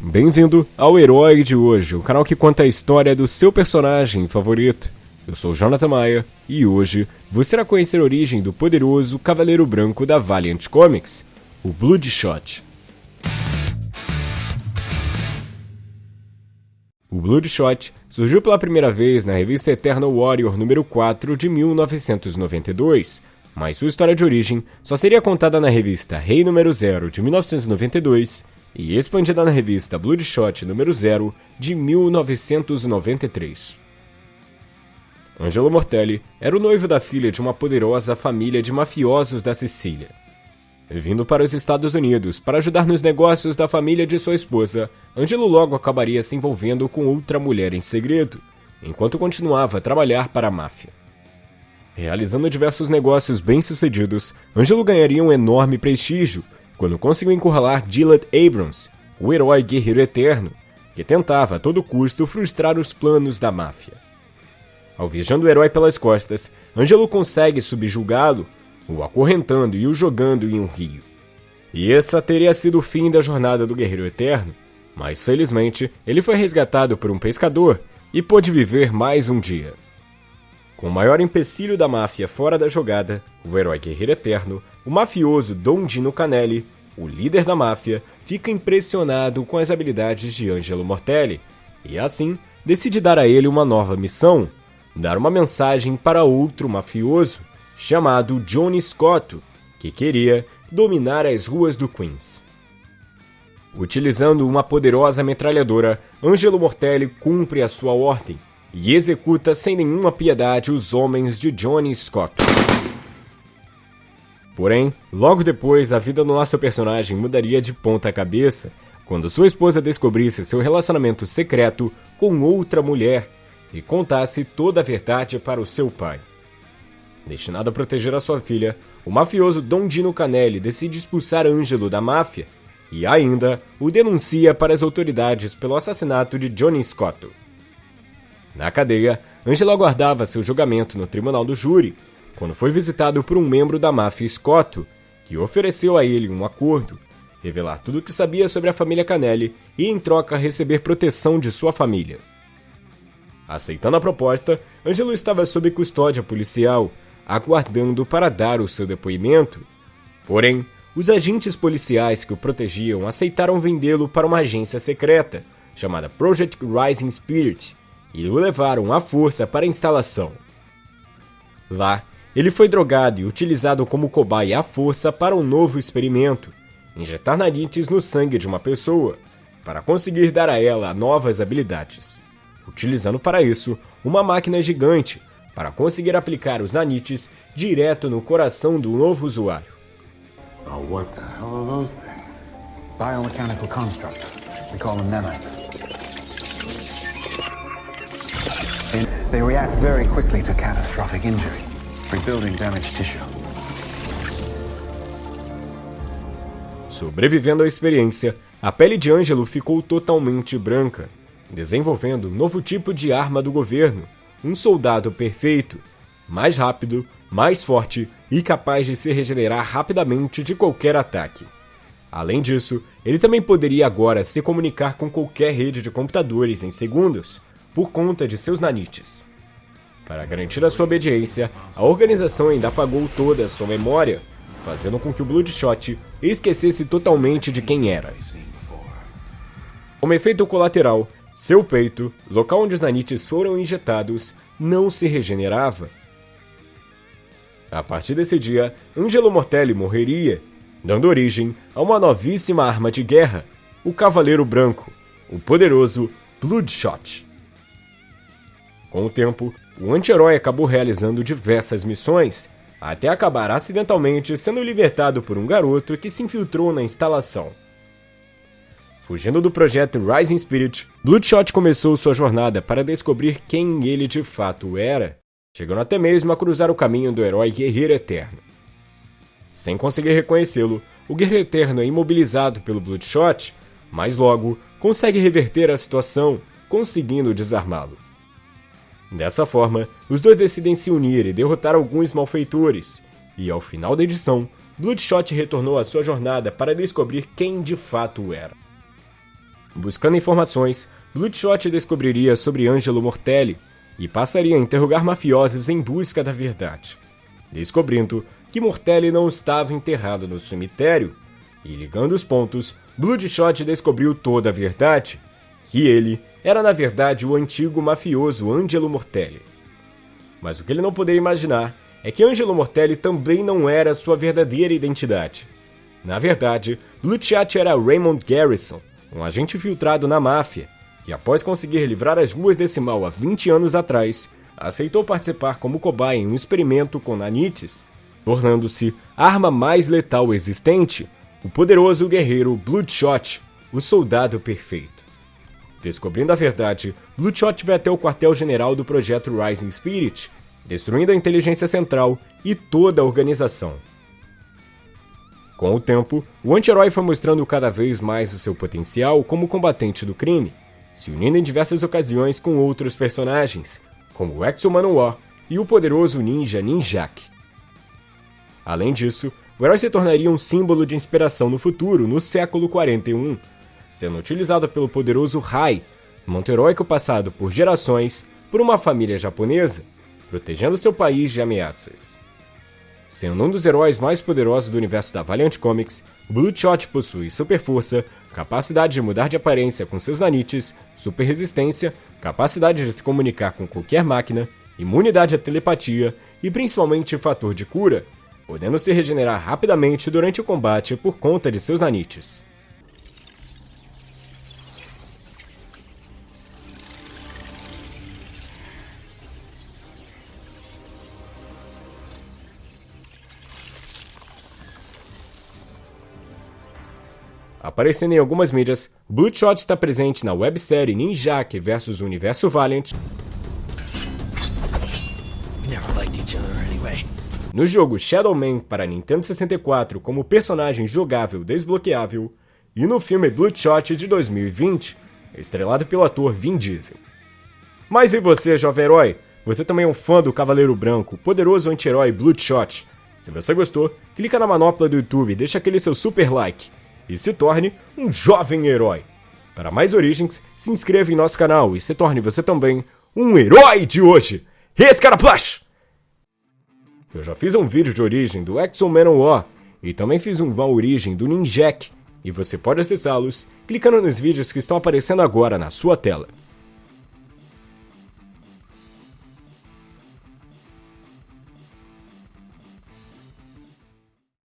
Bem-vindo ao Herói de hoje, o canal que conta a história do seu personagem favorito. Eu sou Jonathan Maia e hoje você irá conhecer a origem do poderoso Cavaleiro Branco da Valiant Comics, o Bloodshot. O Bloodshot surgiu pela primeira vez na revista Eternal Warrior número 4 de 1992, mas sua história de origem só seria contada na revista Rei número 0 de 1992 e expandida na revista Bloodshot número 0 de 1993. Angelo Mortelli era o noivo da filha de uma poderosa família de mafiosos da Sicília. Vindo para os Estados Unidos para ajudar nos negócios da família de sua esposa, Angelo logo acabaria se envolvendo com outra mulher em segredo, enquanto continuava a trabalhar para a máfia. Realizando diversos negócios bem-sucedidos, Angelo ganharia um enorme prestígio quando conseguiu encurralar Gillett Abrams, o herói guerreiro eterno, que tentava a todo custo frustrar os planos da máfia. Alvejando o herói pelas costas, Angelo consegue subjugá-lo, o acorrentando e o jogando em um rio. E essa teria sido o fim da jornada do Guerreiro Eterno, mas felizmente ele foi resgatado por um pescador e pôde viver mais um dia. Com o maior empecilho da máfia fora da jogada, o herói guerreiro eterno, o mafioso Don Dino Canelli, o líder da máfia, fica impressionado com as habilidades de Angelo Mortelli e, assim, decide dar a ele uma nova missão: dar uma mensagem para outro mafioso, chamado Johnny Scotto, que queria dominar as ruas do Queens. Utilizando uma poderosa metralhadora, Angelo Mortelli cumpre a sua ordem e executa sem nenhuma piedade os homens de Johnny Scott. Porém, logo depois, a vida do nosso personagem mudaria de ponta cabeça quando sua esposa descobrisse seu relacionamento secreto com outra mulher e contasse toda a verdade para o seu pai. Destinado a proteger a sua filha, o mafioso Don Dino Canelli decide expulsar Angelo da máfia e ainda o denuncia para as autoridades pelo assassinato de Johnny Scotto. Na cadeia, Angelo aguardava seu julgamento no tribunal do júri, quando foi visitado por um membro da máfia Scotto, que ofereceu a ele um acordo, revelar tudo o que sabia sobre a família Canelli e, em troca, receber proteção de sua família. Aceitando a proposta, Angelo estava sob custódia policial, aguardando para dar o seu depoimento. Porém, os agentes policiais que o protegiam aceitaram vendê-lo para uma agência secreta, chamada Project Rising Spirit, e o levaram à força para a instalação. Lá, ele foi drogado e utilizado como cobaia à força para um novo experimento: injetar nanites no sangue de uma pessoa, para conseguir dar a ela novas habilidades, utilizando para isso uma máquina gigante para conseguir aplicar os nanites direto no coração do novo usuário. Oh, what the hell are those things? Biomechanical constructs. We call them nanites. They react very quickly to catastrophic injury, rebuilding damaged tissue. Sobrevivendo à experiência, a pele de Ângelo ficou totalmente branca, desenvolvendo um novo tipo de arma do governo, um soldado perfeito, mais rápido, mais forte e capaz de se regenerar rapidamente de qualquer ataque. Além disso, ele também poderia agora se comunicar com qualquer rede de computadores em segundos, por conta de seus nanites. Para garantir a sua obediência, a organização ainda apagou toda a sua memória, fazendo com que o Bloodshot esquecesse totalmente de quem era. Como efeito colateral, seu peito, local onde os nanites foram injetados, não se regenerava. A partir desse dia, Angelo Mortelli morreria, dando origem a uma novíssima arma de guerra, o Cavaleiro Branco, o poderoso Bloodshot. Com o tempo, o anti-herói acabou realizando diversas missões, até acabar acidentalmente sendo libertado por um garoto que se infiltrou na instalação. Fugindo do projeto Rising Spirit, Bloodshot começou sua jornada para descobrir quem ele de fato era, chegando até mesmo a cruzar o caminho do herói Guerreiro Eterno. Sem conseguir reconhecê-lo, o Guerreiro Eterno é imobilizado pelo Bloodshot, mas logo consegue reverter a situação, conseguindo desarmá-lo. Dessa forma, os dois decidem se unir e derrotar alguns malfeitores, e ao final da edição, Bloodshot retornou à sua jornada para descobrir quem de fato era. Buscando informações, Bloodshot descobriria sobre Angelo Mortelli e passaria a interrogar mafiosos em busca da verdade, descobrindo que Mortelli não estava enterrado no cemitério. E ligando os pontos, Bloodshot descobriu toda a verdade, que ele era na verdade o antigo mafioso Angelo Mortelli. Mas o que ele não poderia imaginar é que Angelo Mortelli também não era sua verdadeira identidade. Na verdade, Luciati era Raymond Garrison, um agente filtrado na máfia, que após conseguir livrar as ruas desse mal há 20 anos atrás, aceitou participar como cobaia em um experimento com nanites, tornando-se a arma mais letal existente, o poderoso guerreiro Bloodshot, o soldado perfeito. Descobrindo a verdade, Bloodshot vai até o quartel-general do projeto Rising Spirit, destruindo a inteligência central e toda a organização. Com o tempo, o anti-herói foi mostrando cada vez mais o seu potencial como combatente do crime, se unindo em diversas ocasiões com outros personagens, como o Exo-Manowar e o poderoso ninja Ninjak. Além disso, o herói se tornaria um símbolo de inspiração no futuro, no século 41, sendo utilizado pelo poderoso Rai, manto heróico passado por gerações por uma família japonesa, protegendo seu país de ameaças. Sendo um dos heróis mais poderosos do universo da Valiant Comics, Bloodshot possui super força, capacidade de mudar de aparência com seus nanites, super resistência, capacidade de se comunicar com qualquer máquina, imunidade à telepatia e principalmente fator de cura, podendo se regenerar rapidamente durante o combate por conta de seus nanites. Aparecendo em algumas mídias, Bloodshot está presente na websérie Ninjak vs Universo Valiant, no jogo Shadow Man para Nintendo 64 como personagem jogável desbloqueável, e no filme Bloodshot de 2020, estrelado pelo ator Vin Diesel. Mas e você, jovem herói? Você também é um fã do Cavaleiro Branco, poderoso anti-herói Bloodshot? Se você gostou, clica na manopla do YouTube, deixa aquele seu super like e se torne um jovem herói. Para mais origens, se inscreva em nosso canal e se torne você também um herói de hoje. Esse cara Plush! Eu já fiz um vídeo de origem do Exo Manowar e também fiz uma origem do Ninjak, e você pode acessá-los clicando nos vídeos que estão aparecendo agora na sua tela.